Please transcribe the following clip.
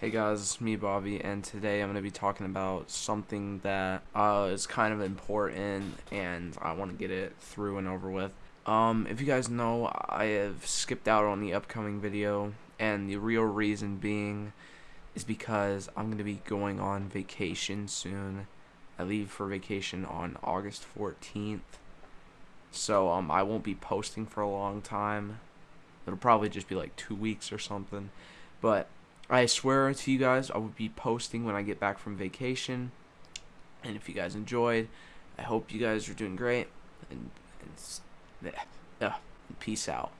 Hey guys, me Bobby, and today I'm going to be talking about something that uh, is kind of important, and I want to get it through and over with. Um, if you guys know, I have skipped out on the upcoming video, and the real reason being is because I'm going to be going on vacation soon. I leave for vacation on August 14th, so um, I won't be posting for a long time. It'll probably just be like two weeks or something, but I swear to you guys, I will be posting when I get back from vacation. And if you guys enjoyed, I hope you guys are doing great. And, and, yeah, peace out.